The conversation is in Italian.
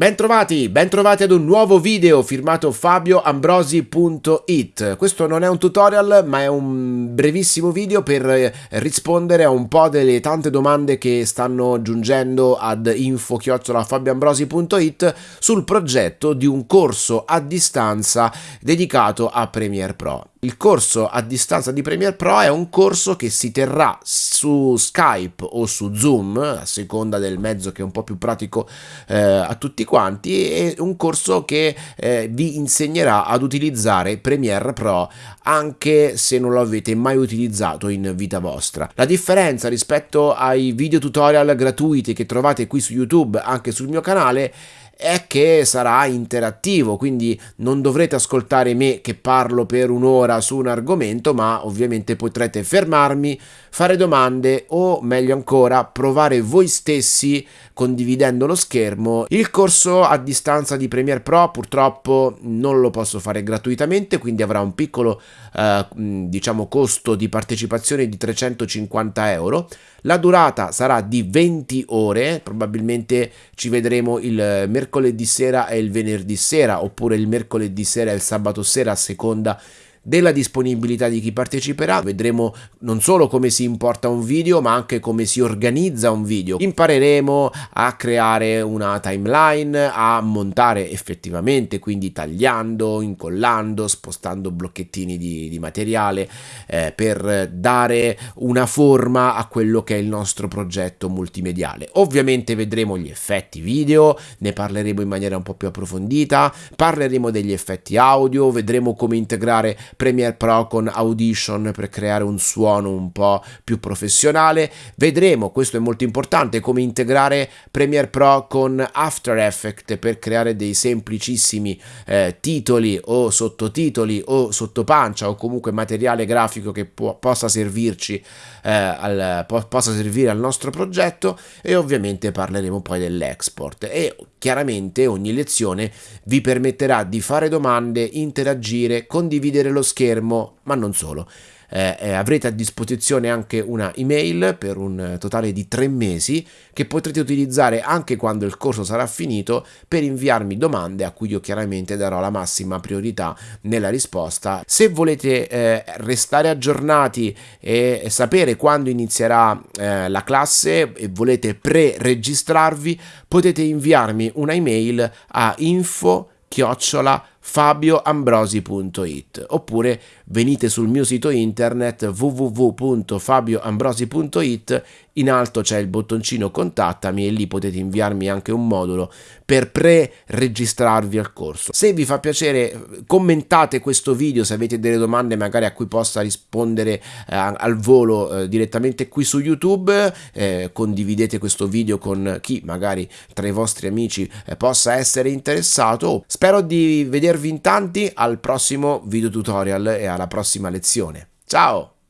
Bentrovati, bentrovati ad un nuovo video firmato fabioambrosi.it. Questo non è un tutorial ma è un brevissimo video per eh, rispondere a un po' delle tante domande che stanno giungendo ad info-fabioambrosi.it sul progetto di un corso a distanza dedicato a Premiere Pro. Il corso a distanza di Premiere Pro è un corso che si terrà su Skype o su Zoom, a seconda del mezzo che è un po' più pratico eh, a tutti quanti, è un corso che eh, vi insegnerà ad utilizzare Premiere Pro anche se non lo avete mai utilizzato in vita vostra. La differenza rispetto ai video tutorial gratuiti che trovate qui su YouTube, anche sul mio canale, è che sarà interattivo, quindi non dovrete ascoltare me che parlo per un'ora su un argomento, ma ovviamente potrete fermarmi, fare domande o meglio ancora provare voi stessi condividendo lo schermo. Il corso a distanza di Premiere Pro purtroppo non lo posso fare gratuitamente, quindi avrà un piccolo eh, diciamo costo di partecipazione di 350 euro. La durata sarà di 20 ore, probabilmente ci vedremo il mercoledì sera e il venerdì sera, oppure il mercoledì sera e il sabato sera a seconda della disponibilità di chi parteciperà, vedremo non solo come si importa un video ma anche come si organizza un video, impareremo a creare una timeline, a montare effettivamente, quindi tagliando, incollando, spostando blocchettini di, di materiale eh, per dare una forma a quello che è il nostro progetto multimediale. Ovviamente vedremo gli effetti video, ne parleremo in maniera un po' più approfondita, parleremo degli effetti audio, vedremo come integrare Premiere Pro con Audition per creare un suono un po' più professionale. Vedremo, questo è molto importante, come integrare Premiere Pro con After Effects per creare dei semplicissimi eh, titoli o sottotitoli o sottopancia o comunque materiale grafico che può, possa servirci eh, al, po possa servire al nostro progetto e ovviamente parleremo poi dell'export e chiaramente ogni lezione vi permetterà di fare domande, interagire, condividere lo lo schermo, ma non solo eh, eh, avrete a disposizione anche una email per un totale di tre mesi che potrete utilizzare anche quando il corso sarà finito per inviarmi domande a cui io chiaramente darò la massima priorità nella risposta. Se volete eh, restare aggiornati e sapere quando inizierà eh, la classe e volete pre-registrarvi potete inviarmi una email a info chiocciola fabioambrosi.it oppure venite sul mio sito internet www.fabioambrosi.it in alto c'è il bottoncino contattami e lì potete inviarmi anche un modulo per pre-registrarvi al corso. Se vi fa piacere commentate questo video se avete delle domande magari a cui possa rispondere eh, al volo eh, direttamente qui su YouTube, eh, condividete questo video con chi magari tra i vostri amici eh, possa essere interessato. Spero di vedervi in tanti al prossimo video tutorial e alla prossima lezione. Ciao!